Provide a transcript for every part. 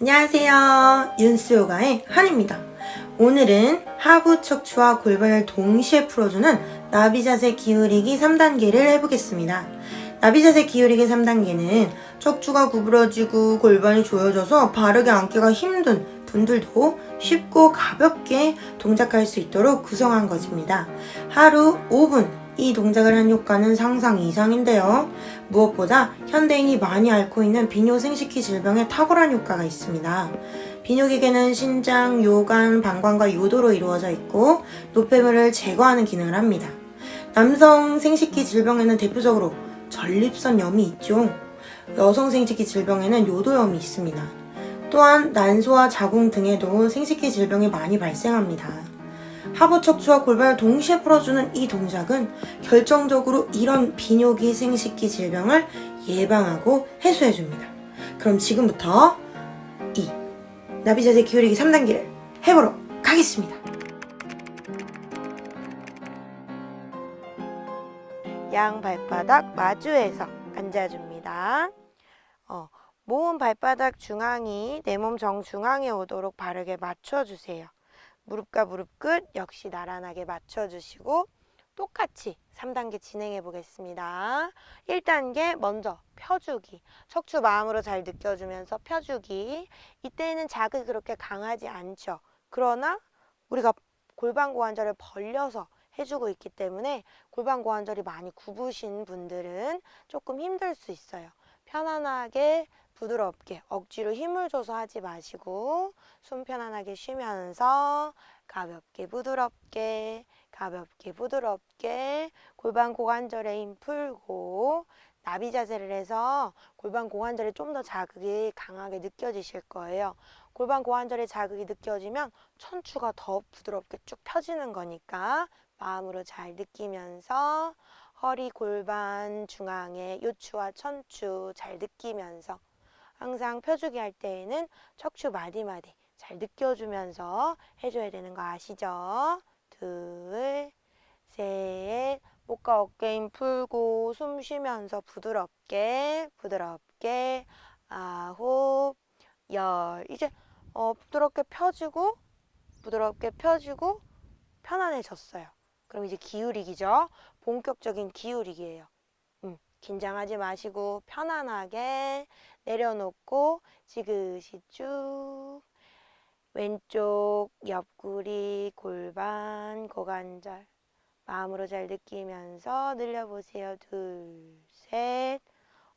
안녕하세요. 윤스요가의 한입니다. 오늘은 하부 척추와 골반을 동시에 풀어주는 나비자세 기울이기 3단계를 해보겠습니다. 나비자세 기울이기 3단계는 척추가 구부러지고 골반이 조여져서 바르게 앉기가 힘든 분들도 쉽고 가볍게 동작할 수 있도록 구성한 것입니다. 하루 5분 이 동작을 한 효과는 상상 이상인데요. 무엇보다 현대인이 많이 앓고 있는 비뇨 생식기 질병에 탁월한 효과가 있습니다. 비뇨기계는 신장, 요관, 방광과 요도로 이루어져 있고 노폐물을 제거하는 기능을 합니다. 남성 생식기 질병에는 대표적으로 전립선 염이 있죠. 여성 생식기 질병에는 요도염이 있습니다. 또한 난소와 자궁 등에도 생식기 질병이 많이 발생합니다. 하부 척추와 골반을 동시에 풀어주는 이 동작은 결정적으로 이런 비뇨기 생식기 질병을 예방하고 해소해줍니다. 그럼 지금부터 이 나비 자세 기울이기 3단계를 해보러 가겠습니다. 양 발바닥 마주해서 앉아줍니다. 어, 모은 발바닥 중앙이 내 몸 정중앙에 오도록 바르게 맞춰주세요. 무릎과 무릎 끝 역시 나란하게 맞춰주시고 똑같이 3단계 진행해 보겠습니다. 1단계 먼저 펴주기. 척추 마음으로 잘 느껴주면서 펴주기. 이때는 자극이 그렇게 강하지 않죠. 그러나 우리가 골반 고관절을 벌려서 해주고 있기 때문에 골반 고관절이 많이 굽으신 분들은 조금 힘들 수 있어요. 편안하게 부드럽게 억지로 힘을 줘서 하지 마시고 숨 편안하게 쉬면서 가볍게 부드럽게 가볍게 부드럽게 골반 고관절에 힘 풀고 나비 자세를 해서 골반 고관절에 좀 더 자극이 강하게 느껴지실 거예요. 골반 고관절에 자극이 느껴지면 천추가 더 부드럽게 쭉 펴지는 거니까 마음으로 잘 느끼면서 허리 골반 중앙에 요추와 천추 잘 느끼면서 항상 펴주기 할 때에는 척추 마디마디 잘 느껴주면서 해줘야 되는 거 아시죠? 둘, 셋, 목과 어깨 힘 풀고 숨 쉬면서 부드럽게 부드럽게 아홉, 열 이제 어, 부드럽게 펴주고 부드럽게 펴주고 편안해졌어요. 그럼 이제 기울이기죠. 본격적인 기울이기예요. 음, 긴장하지 마시고 편안하게 내려놓고 지그시 쭉 왼쪽 옆구리 골반 고관절 마음으로 잘 느끼면서 늘려보세요. 둘, 셋.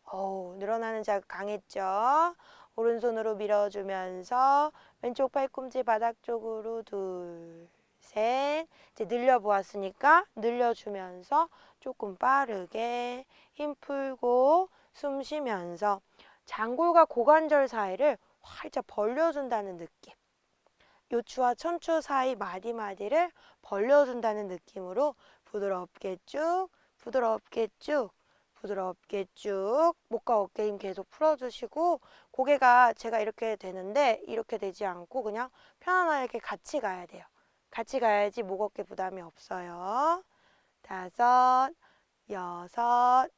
어우, 늘어나는 자극 강했죠? 오른손으로 밀어주면서 왼쪽 팔꿈치 바닥 쪽으로 둘, 셋. 이제 늘려보았으니까 늘려주면서 조금 빠르게 힘 풀고 숨 쉬면서 장골과 고관절 사이를 활짝 벌려준다는 느낌. 요추와 천추 사이 마디마디를 벌려준다는 느낌으로 부드럽게 쭉, 부드럽게 쭉, 부드럽게 쭉 목과 어깨 힘 계속 풀어주시고 고개가 제가 이렇게 되는데 이렇게 되지 않고 그냥 편안하게 같이 가야 돼요. 같이 가야지 목 어깨 부담이 없어요. 다섯, 여섯,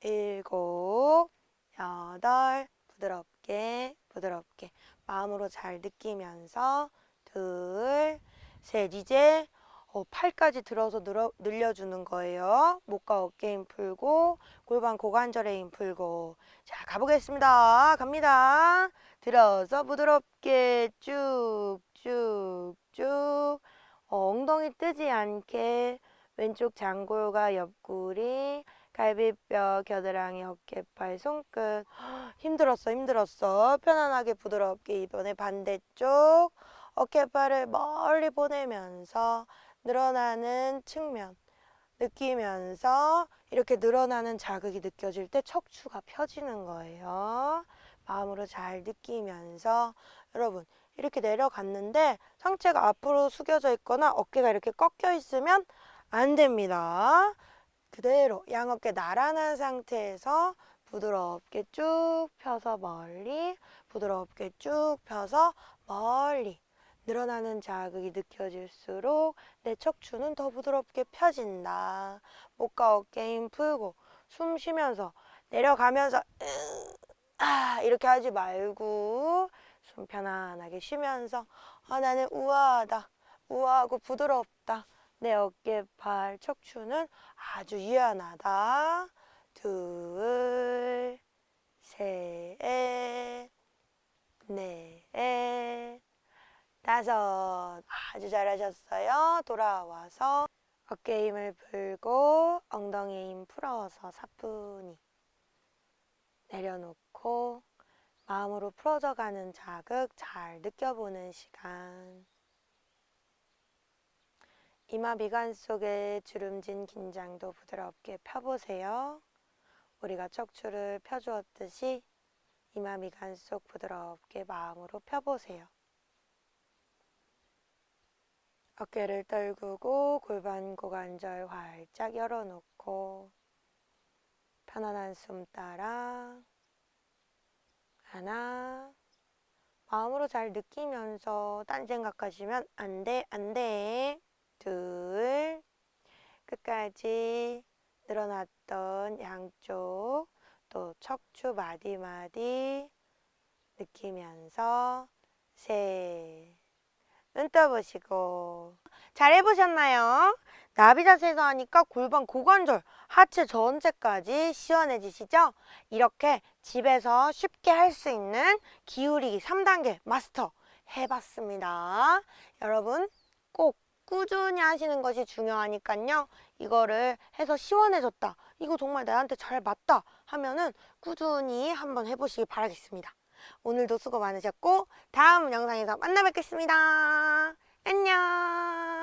일곱, 여덟 부드럽게 부드럽게 마음으로 잘 느끼면서 둘, 셋 이제 어, 팔까지 들어서 늘어, 늘려주는 거예요. 목과 어깨 힘 풀고 골반 고관절에 힘 풀고 자 가보겠습니다. 갑니다. 들어서 부드럽게 쭉쭉쭉 어, 엉덩이 뜨지 않게 왼쪽 장골과 옆구리 갈비뼈, 겨드랑이, 어깨팔, 손끝. 힘들었어 힘들었어. 편안하게 부드럽게 이번에 반대쪽 어깨팔을 멀리 보내면서 늘어나는 측면 느끼면서 이렇게 늘어나는 자극이 느껴질 때 척추가 펴지는 거예요. 마음으로 잘 느끼면서. 여러분 이렇게 내려갔는데 상체가 앞으로 숙여져 있거나 어깨가 이렇게 꺾여 있으면 안 됩니다 그대로 양어깨 나란한 상태에서 부드럽게 쭉 펴서 멀리 부드럽게 쭉 펴서 멀리 늘어나는 자극이 느껴질수록 내 척추는 더 부드럽게 펴진다. 목과 어깨 힘 풀고 숨 쉬면서 내려가면서 아 이렇게 하지 말고 좀 편안하게 쉬면서 아 나는 우아하다 우아하고 부드럽다 내 어깨 발 척추는 아주 유연하다 둘 셋, 넷, 다섯. 아주 잘하셨어요. 돌아와서 어깨 힘을 풀고 엉덩이 힘 풀어서 사뿐히 내려놓고 마음으로 풀어져 가는 자극 잘 느껴보는 시간. 이마 미간 속에 주름진 긴장도 부드럽게 펴보세요. 우리가 척추를 펴주었듯이 이마 미간 속 부드럽게 마음으로 펴보세요. 어깨를 떨구고 골반 고관절 활짝 열어놓고 편안한 숨 따라 하나 마음으로 잘 느끼면서 딴 생각하시면 안 돼, 안 돼. 둘 끝까지 늘어났던 양쪽 또 척추 마디마디 느끼면서 셋. 눈 떠보시고 잘 해보셨나요? 나비 자세에서 하니까 골반 고관절 하체 전체까지 시원해지시죠? 이렇게 집에서 쉽게 할 수 있는 기울이기 3단계 마스터 해봤습니다. 여러분 꼭 꾸준히 하시는 것이 중요하니까요. 이거를 해서 시원해졌다. 이거 정말 나한테 잘 맞다 하면은 꾸준히 한번 해보시기 바라겠습니다. 오늘도 수고 많으셨고 다음 영상에서 만나 뵙겠습니다. 안녕